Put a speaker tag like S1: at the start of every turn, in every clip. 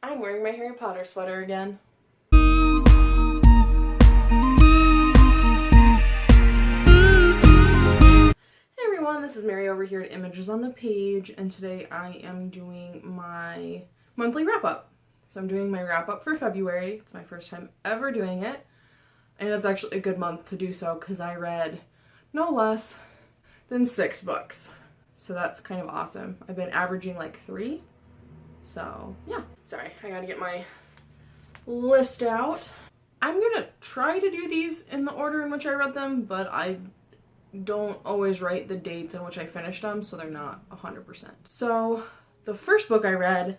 S1: I'm wearing my Harry Potter sweater again. Hey everyone, this is Mary over here at Images on the Page, and today I am doing my monthly wrap-up. So I'm doing my wrap-up for February. It's my first time ever doing it, and it's actually a good month to do so because I read no less than six books. So that's kind of awesome. I've been averaging like three. So yeah, sorry, I gotta get my list out. I'm gonna try to do these in the order in which I read them, but I don't always write the dates in which I finished them, so they're not 100%. So the first book I read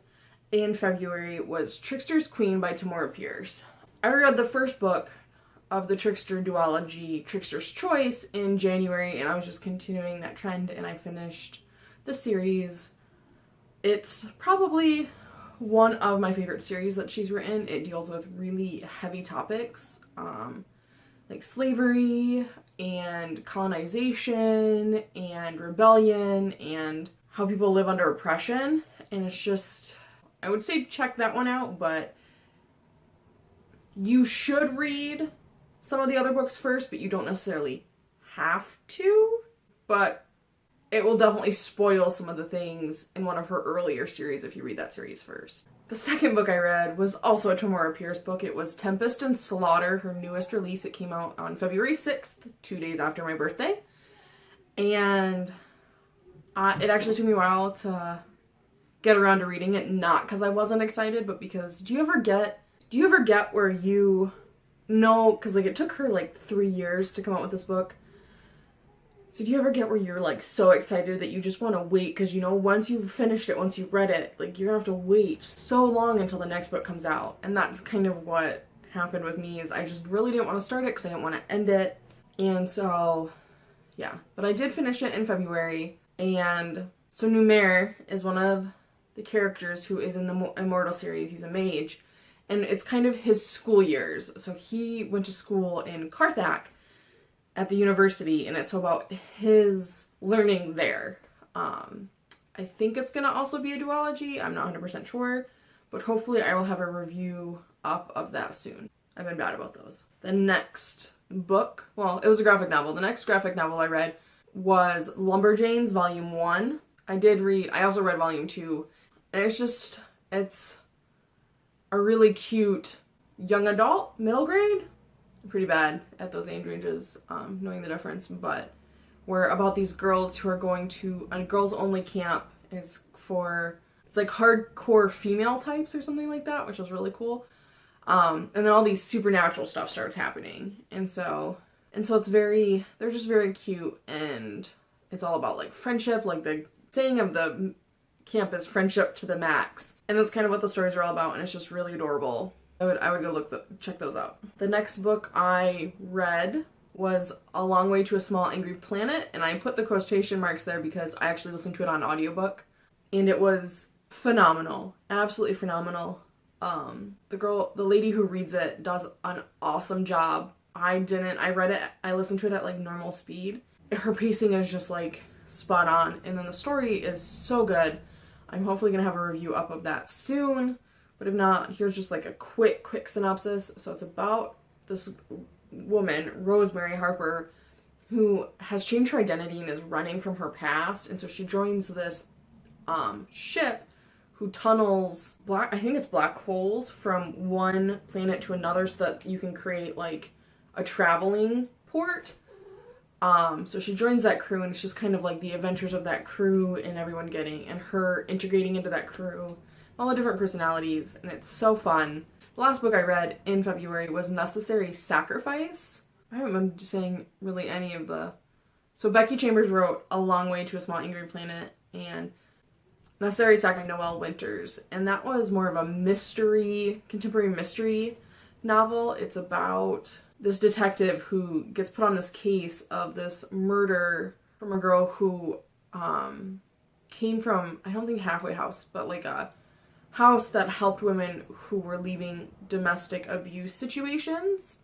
S1: in February was Trickster's Queen by Tamora Pierce. I read the first book of the Trickster duology, Trickster's Choice, in January, and I was just continuing that trend, and I finished the series. It's probably one of my favorite series that she's written. It deals with really heavy topics, um, like slavery and colonization and rebellion and how people live under oppression. And it's just, I would say check that one out, but you should read some of the other books first, but you don't necessarily have to. But it will definitely spoil some of the things in one of her earlier series if you read that series first. The second book I read was also a Tamora Pierce book. It was Tempest and Slaughter, her newest release. It came out on February 6th, two days after my birthday. And uh, it actually took me a while to get around to reading it, not because I wasn't excited, but because do you ever get, do you ever get where you know, because like it took her like three years to come out with this book, so do you ever get where you're like so excited that you just want to wait because you know once you've finished it, once you've read it, like you're gonna have to wait so long until the next book comes out. And that's kind of what happened with me is I just really didn't want to start it because I didn't want to end it. And so yeah, but I did finish it in February and so Numair is one of the characters who is in the Immortal series. He's a mage and it's kind of his school years. So he went to school in Carthak at the university and it's about his learning there. Um, I think it's going to also be a duology. I'm not 100% sure, but hopefully I will have a review up of that soon. I've been bad about those. The next book, well, it was a graphic novel. The next graphic novel I read was Lumberjanes Volume 1. I did read, I also read Volume 2. And it's just, it's a really cute young adult, middle grade pretty bad at those age ranges, um, knowing the difference, but we're about these girls who are going to a girls only camp is for it's like hardcore female types or something like that, which was really cool. Um, and then all these supernatural stuff starts happening, and so and so it's very they're just very cute, and it's all about like friendship, like the saying of the camp is friendship to the max, and that's kind of what the stories are all about, and it's just really adorable. I would I would go look the, check those out. The next book I read was A Long Way to a Small Angry Planet and I put the quotation marks there because I actually listened to it on audiobook and it was phenomenal. Absolutely phenomenal. Um the girl the lady who reads it does an awesome job. I didn't I read it I listened to it at like normal speed. Her pacing is just like spot on and then the story is so good. I'm hopefully to have a review up of that soon. But if not, here's just like a quick, quick synopsis. So it's about this woman, Rosemary Harper, who has changed her identity and is running from her past. And so she joins this um, ship who tunnels black, I think it's black holes from one planet to another so that you can create like a traveling port. Um, so she joins that crew and it's just kind of like the adventures of that crew and everyone getting and her integrating into that crew all the different personalities, and it's so fun. The last book I read in February was Necessary Sacrifice. I haven't been saying really any of the... So Becky Chambers wrote A Long Way to a Small Angry Planet and Necessary Sacrifice Noel Winters, and that was more of a mystery, contemporary mystery novel. It's about this detective who gets put on this case of this murder from a girl who um, came from, I don't think halfway house, but like a house that helped women who were leaving domestic abuse situations.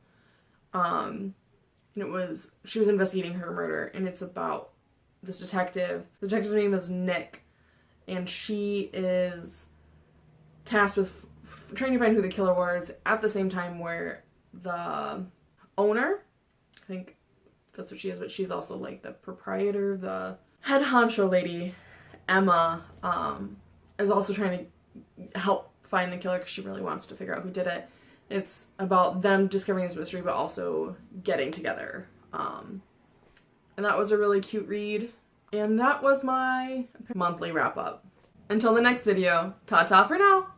S1: Um, and it was, she was investigating her murder, and it's about this detective. The detective's name is Nick, and she is tasked with trying to find who the killer was at the same time where the owner, I think that's what she is, but she's also like the proprietor, the head honcho lady, Emma, um, is also trying to help find the killer because she really wants to figure out who did it. It's about them discovering this mystery, but also getting together. Um, and that was a really cute read. And that was my monthly wrap up. Until the next video, ta-ta for now!